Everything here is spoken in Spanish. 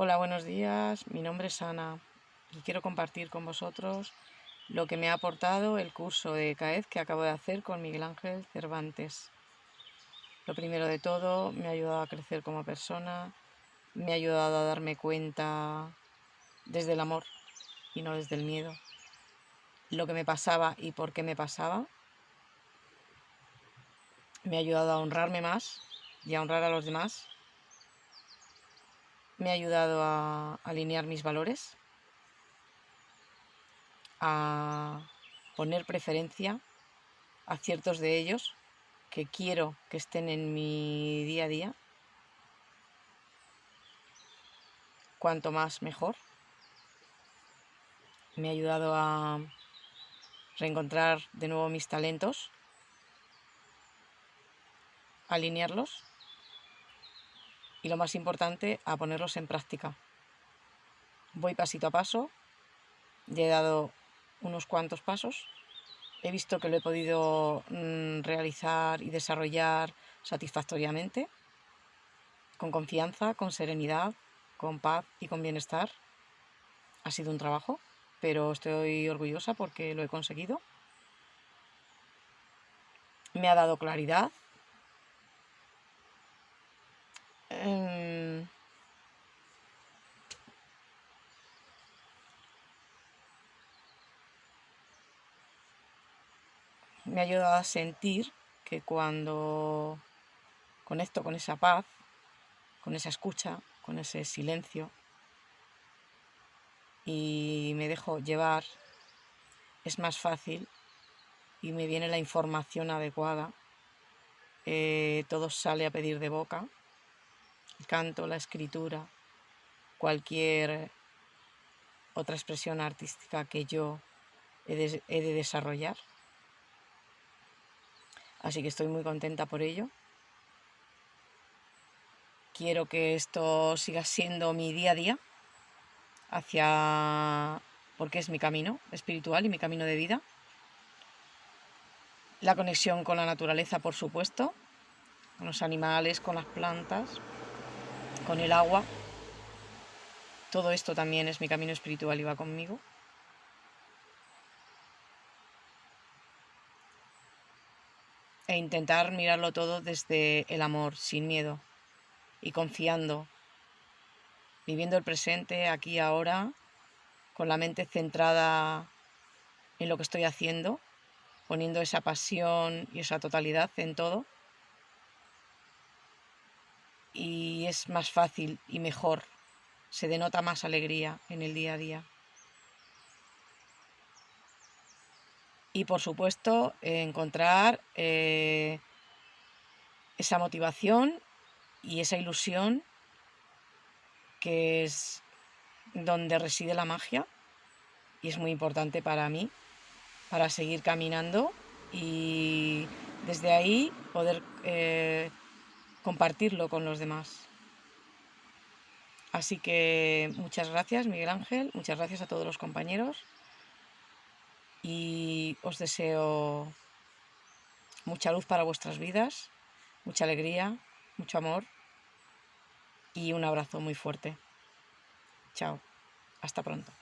Hola, buenos días. Mi nombre es Ana y quiero compartir con vosotros lo que me ha aportado el curso de CAED que acabo de hacer con Miguel Ángel Cervantes. Lo primero de todo, me ha ayudado a crecer como persona, me ha ayudado a darme cuenta desde el amor y no desde el miedo. Lo que me pasaba y por qué me pasaba. Me ha ayudado a honrarme más y a honrar a los demás me ha ayudado a alinear mis valores, a poner preferencia a ciertos de ellos que quiero que estén en mi día a día. Cuanto más mejor. Me ha ayudado a reencontrar de nuevo mis talentos, alinearlos y lo más importante, a ponerlos en práctica. Voy pasito a paso, ya he dado unos cuantos pasos, he visto que lo he podido mm, realizar y desarrollar satisfactoriamente, con confianza, con serenidad, con paz y con bienestar. Ha sido un trabajo, pero estoy orgullosa porque lo he conseguido. Me ha dado claridad, me ha ayudado a sentir que cuando conecto con esa paz, con esa escucha, con ese silencio y me dejo llevar, es más fácil y me viene la información adecuada. Eh, todo sale a pedir de boca el canto, la escritura, cualquier otra expresión artística que yo he de, desarrollar. Así que estoy muy contenta por ello. Quiero que esto siga siendo mi día a día hacia porque es mi camino espiritual y mi camino de vida. La conexión con la naturaleza, por supuesto, con los animales, con las plantas, con el agua. Todo esto también es mi camino espiritual y va conmigo. E intentar mirarlo todo desde el amor, sin miedo y confiando, viviendo el presente, aquí, ahora, con la mente centrada en lo que estoy haciendo, poniendo esa pasión y esa totalidad en todo y es más fácil y mejor, se denota más alegría en el día a día. Y por supuesto, encontrar eh, esa motivación y esa ilusión que es donde reside la magia y es muy importante para mí, para seguir caminando y desde ahí poder eh, compartirlo con los demás. Así que muchas gracias Miguel Ángel, muchas gracias a todos los compañeros y os deseo mucha luz para vuestras vidas, mucha alegría, mucho amor y un abrazo muy fuerte. Chao, hasta pronto.